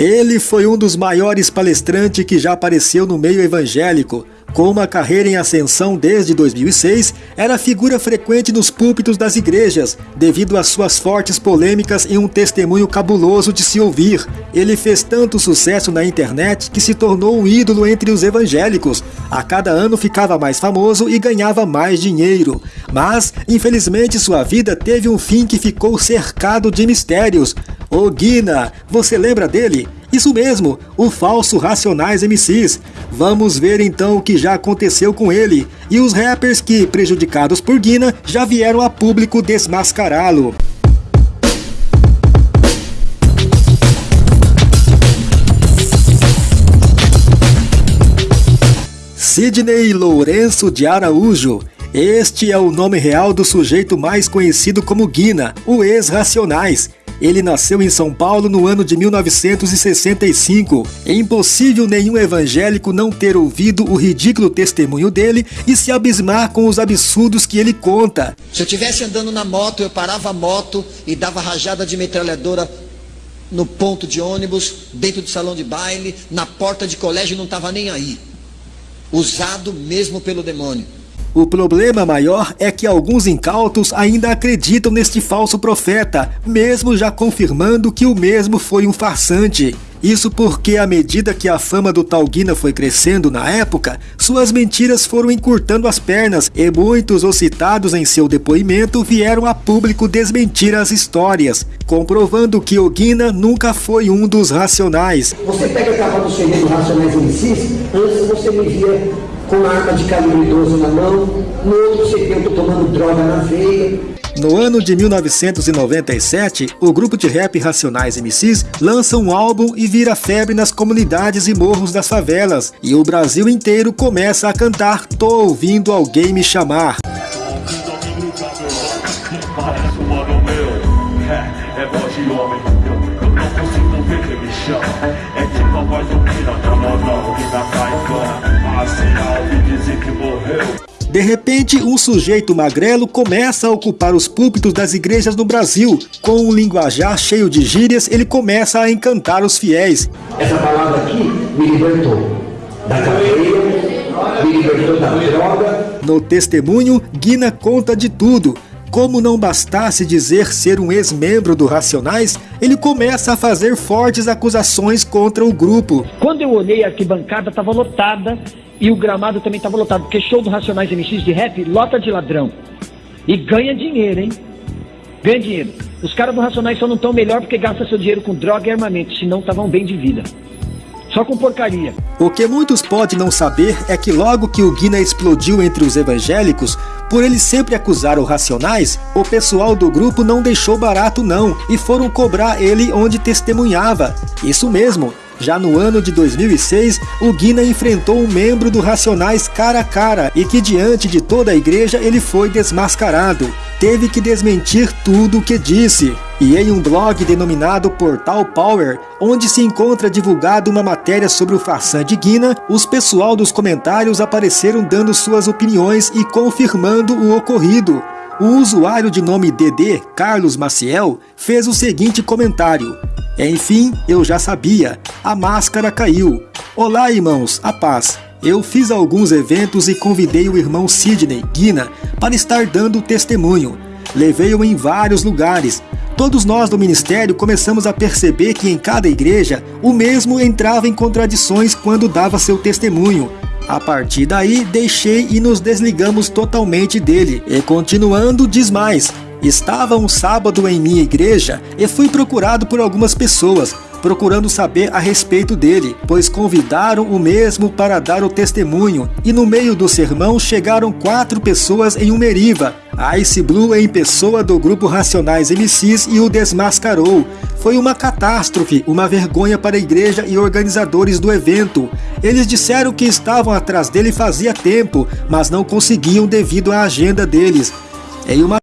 Ele foi um dos maiores palestrantes que já apareceu no meio evangélico. Com uma carreira em ascensão desde 2006, era figura frequente nos púlpitos das igrejas, devido às suas fortes polêmicas e um testemunho cabuloso de se ouvir. Ele fez tanto sucesso na internet que se tornou um ídolo entre os evangélicos. A cada ano ficava mais famoso e ganhava mais dinheiro. Mas, infelizmente, sua vida teve um fim que ficou cercado de mistérios. O Guina, você lembra dele? Isso mesmo, o falso Racionais MCs. Vamos ver então o que já aconteceu com ele e os rappers que, prejudicados por Guina, já vieram a público desmascará-lo. Sidney Lourenço de Araújo. Este é o nome real do sujeito mais conhecido como Guina, o ex-Racionais. Ele nasceu em São Paulo no ano de 1965. É impossível nenhum evangélico não ter ouvido o ridículo testemunho dele e se abismar com os absurdos que ele conta. Se eu estivesse andando na moto, eu parava a moto e dava rajada de metralhadora no ponto de ônibus, dentro do salão de baile, na porta de colégio, não estava nem aí. Usado mesmo pelo demônio. O problema maior é que alguns incautos ainda acreditam neste falso profeta, mesmo já confirmando que o mesmo foi um farsante. Isso porque, à medida que a fama do Talguina foi crescendo na época, suas mentiras foram encurtando as pernas e muitos os citados em seu depoimento vieram a público desmentir as histórias, comprovando que o Guina nunca foi um dos racionais. Você pega a capa do CD do Racionais MCs, antes você me via com arma de calibre 12 na mão, no outro eu tô tomando droga na veia. No ano de 1997, o grupo de rap Racionais MCs lança um álbum e vira febre nas comunidades e morros das favelas, e o Brasil inteiro começa a cantar Tô ouvindo alguém me chamar. É voz de homem, eu não consigo quem me chama. É tipo a voz do Pina, moda, que caicana. De repente, um sujeito magrelo começa a ocupar os púlpitos das igrejas no Brasil. Com um linguajar cheio de gírias, ele começa a encantar os fiéis. Essa palavra aqui me libertou da cadeia, me libertou da droga. No testemunho, Guina conta de tudo. Como não bastasse dizer ser um ex-membro do Racionais, ele começa a fazer fortes acusações contra o grupo. Quando eu olhei a arquibancada, estava lotada e o gramado também estava lotado, porque show do Racionais MX de rap lota de ladrão. E ganha dinheiro, hein? Ganha dinheiro. Os caras do Racionais só não estão melhor porque gastam seu dinheiro com droga e armamento, senão estavam bem de vida. Só com porcaria. O que muitos podem não saber é que logo que o Guina explodiu entre os evangélicos, por ele sempre acusar o Racionais, o pessoal do grupo não deixou barato não e foram cobrar ele onde testemunhava. Isso mesmo, já no ano de 2006, o Guina enfrentou um membro do Racionais cara a cara e que diante de toda a igreja ele foi desmascarado. Teve que desmentir tudo o que disse. E em um blog denominado Portal Power, onde se encontra divulgada uma matéria sobre o farsante de Guina, os pessoal dos comentários apareceram dando suas opiniões e confirmando o ocorrido. O usuário de nome DD, Carlos Maciel, fez o seguinte comentário. Enfim, eu já sabia. A máscara caiu. Olá, irmãos, a paz. Eu fiz alguns eventos e convidei o irmão Sidney Guina para estar dando testemunho. Levei-o em vários lugares. Todos nós do ministério começamos a perceber que em cada igreja o mesmo entrava em contradições quando dava seu testemunho. A partir daí, deixei e nos desligamos totalmente dele. E continuando, diz mais: Estava um sábado em minha igreja e fui procurado por algumas pessoas, procurando saber a respeito dele, pois convidaram o mesmo para dar o testemunho, e no meio do sermão chegaram quatro pessoas em uma eriva. Ice Blue em pessoa do grupo Racionais MCs e o desmascarou. Foi uma catástrofe, uma vergonha para a igreja e organizadores do evento. Eles disseram que estavam atrás dele fazia tempo, mas não conseguiam devido à agenda deles. Em uma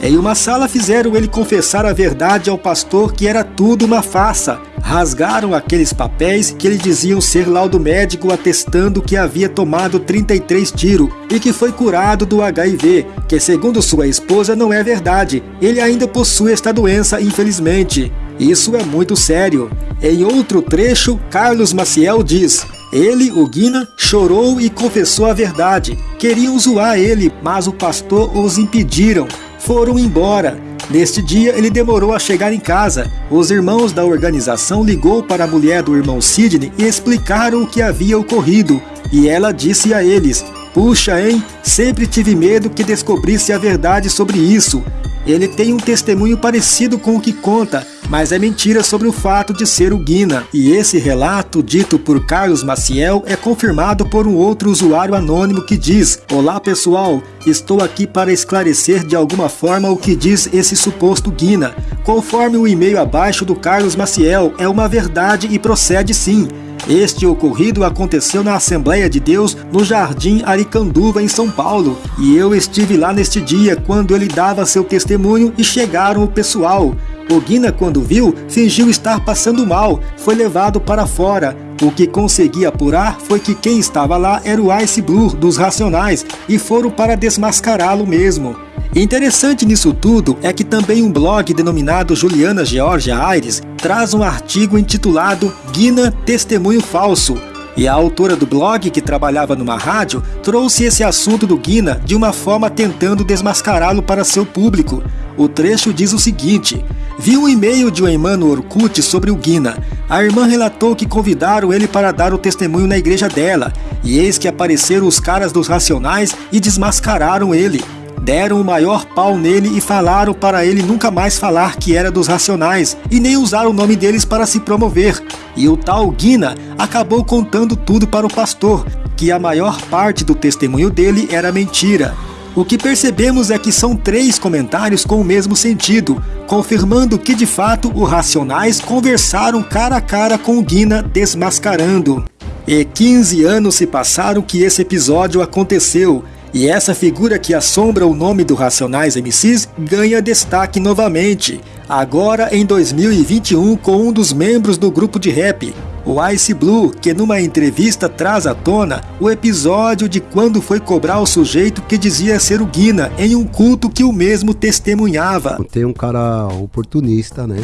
em uma sala fizeram ele confessar a verdade ao pastor que era tudo uma farsa. Rasgaram aqueles papéis que ele diziam ser laudo médico atestando que havia tomado 33 tiros e que foi curado do HIV, que segundo sua esposa não é verdade. Ele ainda possui esta doença, infelizmente. Isso é muito sério. Em outro trecho, Carlos Maciel diz: ele, o Guina, chorou e confessou a verdade. Queriam zoar ele, mas o pastor os impediram. Foram embora. Neste dia, ele demorou a chegar em casa. Os irmãos da organização ligou para a mulher do irmão Sidney e explicaram o que havia ocorrido. E ela disse a eles: Puxa, hein? Sempre tive medo que descobrisse a verdade sobre isso. Ele tem um testemunho parecido com o que conta, mas é mentira sobre o fato de ser o Guina. E esse relato, dito por Carlos Maciel, é confirmado por um outro usuário anônimo que diz: Olá pessoal, estou aqui para esclarecer de alguma forma o que diz esse suposto Guina. Conforme o e-mail abaixo do Carlos Maciel, é uma verdade e procede sim. Este ocorrido aconteceu na Assembleia de Deus no Jardim Aricanduva, em São Paulo, e eu estive lá neste dia quando ele dava seu testemunho e chegaram o pessoal. O Guina, quando viu, fingiu estar passando mal, foi levado para fora. O que consegui apurar foi que quem estava lá era o Ice Blue dos Racionais e foram para desmascará-lo mesmo. Interessante nisso tudo é que também um blog denominado Juliana Georgia Aires traz um artigo intitulado Guina Testemunho Falso. E a autora do blog, que trabalhava numa rádio, trouxe esse assunto do Guina de uma forma tentando desmascará-lo para seu público. O trecho diz o seguinte: Vi um e-mail de uma irmã no Orkut sobre o Guina. A irmã relatou que convidaram ele para dar o testemunho na igreja dela, e eis que apareceram os caras dos Racionais e desmascararam ele. Deram o maior pau nele e falaram para ele nunca mais falar que era dos Racionais e nem usar o nome deles para se promover. E o tal Guina acabou contando tudo para o pastor, que a maior parte do testemunho dele era mentira. O que percebemos é que são três comentários com o mesmo sentido, confirmando que de fato os Racionais conversaram cara a cara com Guina desmascarando. E 15 anos se passaram que esse episódio aconteceu, e essa figura que assombra o nome do Racionais MCs ganha destaque novamente, agora em 2021 com um dos membros do grupo de rap, o Ice Blue, que numa entrevista traz à tona o episódio de quando foi cobrar o sujeito que dizia ser o Guina em um culto que o mesmo testemunhava. Tem um cara oportunista, né?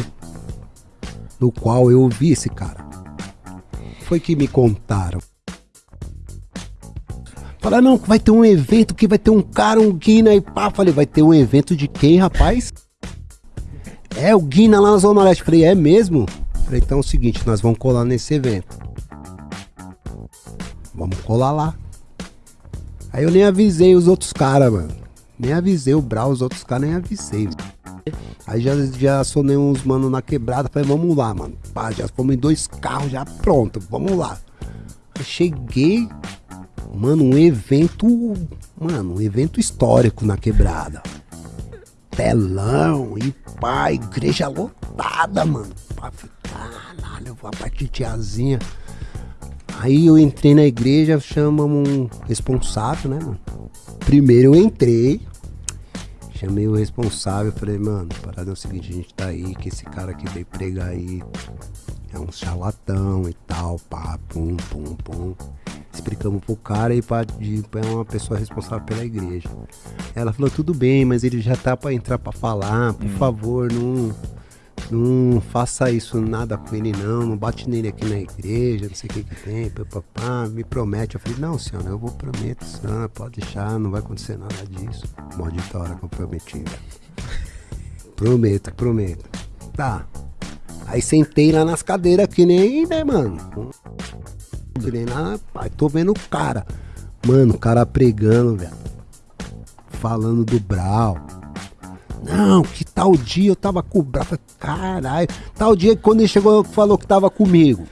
No qual eu ouvi esse cara. Foi que me contaram. Falaram, não, vai ter um evento que vai ter um cara, um Guina e pá. Falei, vai ter um evento de quem, rapaz? É o Guina lá na Zona Leste. Falei, é mesmo? Falei, então é o seguinte, nós vamos colar nesse evento. Vamos colar lá. Aí eu nem avisei os outros caras, mano. Nem avisei o Brau, os outros caras nem avisei. Aí já, já sonei uns mano na quebrada. Falei, vamos lá, mano. Pá, já fomos em dois carros, já pronto, vamos lá. Cheguei, Mano, um evento. Mano, um evento histórico na quebrada. Telão e pá, igreja lotada, mano. Caralho, a parte tiazinha. Aí eu entrei na igreja, chamamos um responsável, né, mano? Primeiro eu entrei, chamei o responsável, falei, mano, parada é o seguinte, a gente tá aí, que esse cara que veio pregar aí é um charlatão e tal, pá, pum, pum, pum explicamos pro cara e para uma pessoa responsável pela igreja. Ela falou, tudo bem, mas ele já tá para entrar para falar, por hum. favor, não, não faça isso nada com ele não, não bate nele aqui na igreja, não sei o que que tem, papá, me promete. Eu falei, não, senhora, eu vou prometo, senhora, pode deixar, não vai acontecer nada disso. Maldita hora que eu prometi. prometo, prometo. Tá. Aí sentei lá nas cadeiras que nem, né, mano? Treinar, pai, tô vendo o cara. Mano, o cara pregando, velho. Falando do Brau. Não, que tal dia eu tava com o Brau. Caralho. Tal dia quando ele chegou, falou que tava comigo.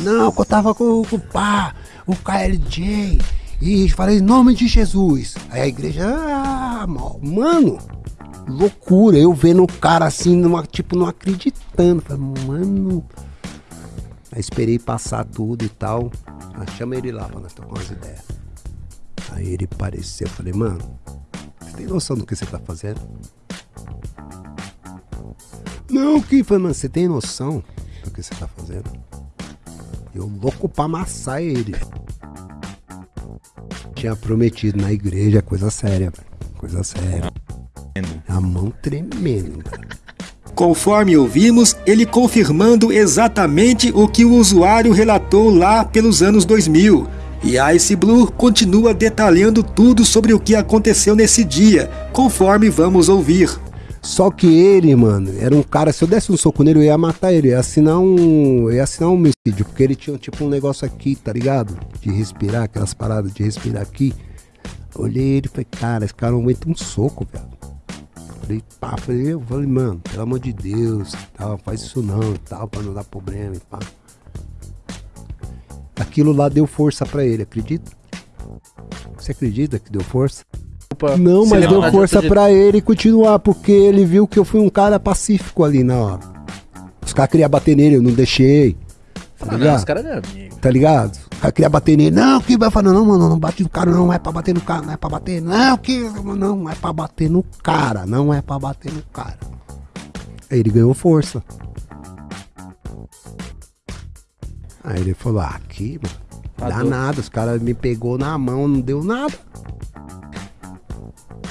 Não, que eu tava com, com o pá, o KLJ. E falei, em nome de Jesus. Aí a igreja, ah, mano, loucura. Eu vendo o cara assim, numa, tipo, não acreditando. Falei, mano, Aí esperei passar tudo e tal. Aí chama ele lá pra nós trocar umas ideias. Aí ele apareceu, eu falei, mano, você tem noção do que você tá fazendo? Não, que foi, mano, você tem noção do que você tá fazendo? Eu louco pra amassar ele. Tinha prometido na igreja, coisa séria. Coisa séria. A mão tremendo, velho. Conforme ouvimos, ele confirmando exatamente o que o usuário relatou lá pelos anos 2000. E Ice Blue continua detalhando tudo sobre o que aconteceu nesse dia, conforme vamos ouvir. Só que ele, mano, era um cara, se eu desse um soco nele, eu ia matar ele, ia assinar um. Ia assinar um homicídio, porque ele tinha tipo um negócio aqui, tá ligado? De respirar, aquelas paradas de respirar aqui. Olhei ele e falei, cara, esse cara não aguenta um soco, velho. Falei, pá, falei, eu falei, mano, pelo amor de Deus, tal, faz isso não tal, pra não dar problema pá. Aquilo lá deu força pra ele, acredita? Você acredita que deu força? Não, mas deu força pra ele continuar, porque ele viu que eu fui um cara pacífico ali na hora. Os caras queriam bater nele, eu não deixei. Tá Ah, não, ligado? os caras não é amigo. Tá ligado? O cara queria bater nele. Não, que vai falar, não, mano, não bate no cara, não é pra bater no cara, não é pra bater. Não, que. Não é pra bater no cara, não é pra bater no cara. Aí ele ganhou força. Aí ele falou, ah, aqui, mano, não dá nada. Os caras me pegou na mão, não deu nada.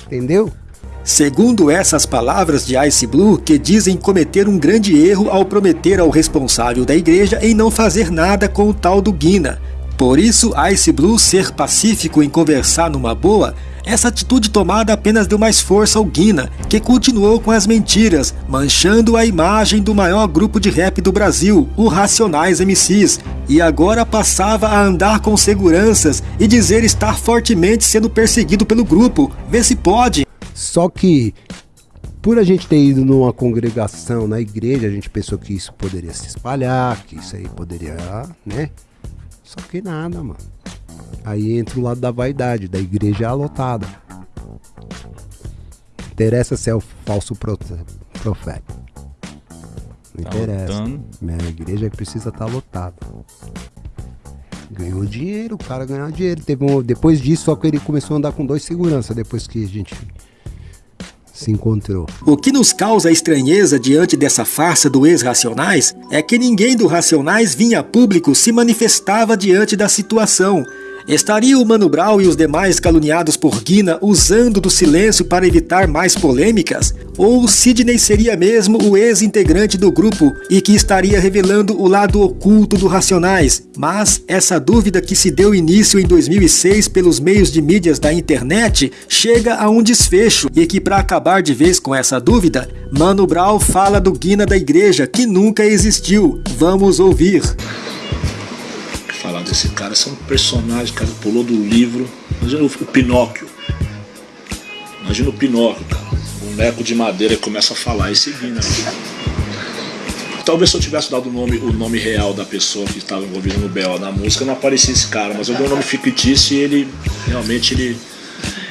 Entendeu? Segundo essas palavras de Ice Blue, que dizem cometer um grande erro ao prometer ao responsável da igreja em não fazer nada com o tal do Guina. Por isso, Ice Blue ser pacífico em conversar numa boa, essa atitude tomada apenas deu mais força ao Guina, que continuou com as mentiras, manchando a imagem do maior grupo de rap do Brasil, o Racionais MCs, e agora passava a andar com seguranças e dizer estar fortemente sendo perseguido pelo grupo. Vê se pode. Só que, por a gente ter ido numa congregação na igreja, a gente pensou que isso poderia se espalhar, que isso aí poderia, né? Só que nada, mano. Aí entra o lado da vaidade, da igreja lotada. Não interessa se é o falso pro- profeta. Não Tá interessa. lotando. Minha igreja precisa estar lotada. Ganhou dinheiro, o cara ganhou dinheiro. Teve um, depois disso, só que ele começou a andar com dois segurança depois que a gente se encontrou. O que nos causa estranheza diante dessa farsa do ex-Racionais é que ninguém do Racionais vinha a público se manifestava diante da situação. Estaria o Mano Brown e os demais caluniados por Guina usando do silêncio para evitar mais polêmicas? Ou Sidney seria mesmo o ex-integrante do grupo e que estaria revelando o lado oculto do Racionais? Mas essa dúvida que se deu início em 2006 pelos meios de mídias da internet chega a um desfecho e que para acabar de vez com essa dúvida, Mano Brown fala do Guina da igreja que nunca existiu. Vamos ouvir. Falar desse cara. Esse um personagem, cara, pulou do livro. Imagina o, Pinóquio. Imagina o Pinóquio, cara. Boneco de madeira e começa a falar e seguindo. Talvez se eu tivesse dado o nome, o nome real da pessoa que estava envolvida no B.O. na música, não aparecia esse cara, mas eu dei um nome fictício e ele realmente ele.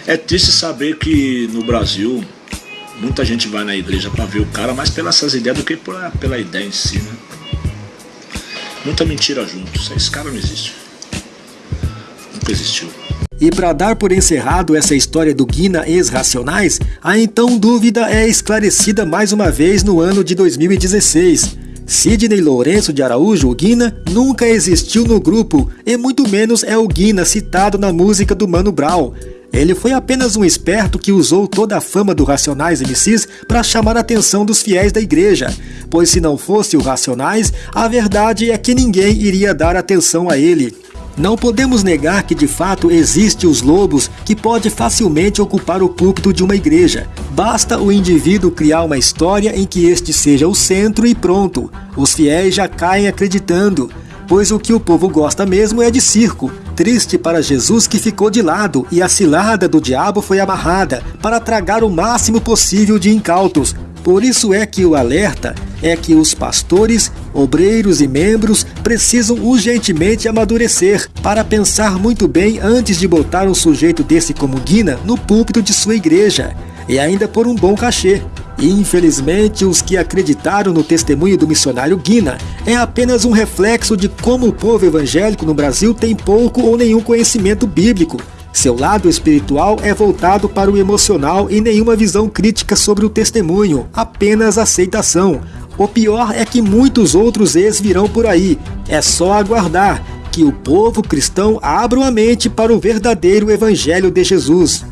É triste saber que no Brasil muita gente vai na igreja para ver o cara mais pelas essas ideias do que pela, pela ideia em si, né? Muita mentira junto. Esse cara não existe. Nunca existiu. E para dar por encerrado essa história do Guina ex-racionais, a então dúvida é esclarecida mais uma vez no ano de 2016. Sidney Lourenço de Araújo, o Guina, nunca existiu no grupo, e muito menos é o Guina citado na música do Mano Brown. Ele foi apenas um esperto que usou toda a fama do Racionais MCs para chamar a atenção dos fiéis da igreja, pois se não fosse o Racionais, a verdade é que ninguém iria dar atenção a ele. Não podemos negar que de fato existe os lobos que pode facilmente ocupar o púlpito de uma igreja. Basta o indivíduo criar uma história em que este seja o centro e pronto. Os fiéis já caem acreditando, pois o que o povo gosta mesmo é de circo. Triste para Jesus que ficou de lado e a cilada do diabo foi amarrada para tragar o máximo possível de incautos. Por isso é que o alerta é que os pastores, obreiros e membros precisam urgentemente amadurecer para pensar muito bem antes de botar um sujeito desse como Guina no púlpito de sua igreja, e ainda por um bom cachê. Infelizmente, os que acreditaram no testemunho do missionário Guina é apenas um reflexo de como o povo evangélico no Brasil tem pouco ou nenhum conhecimento bíblico. Seu lado espiritual é voltado para o emocional e nenhuma visão crítica sobre o testemunho, apenas aceitação. O pior é que muitos outros ex virão por aí. É só aguardar que o povo cristão abra a mente para o verdadeiro evangelho de Jesus.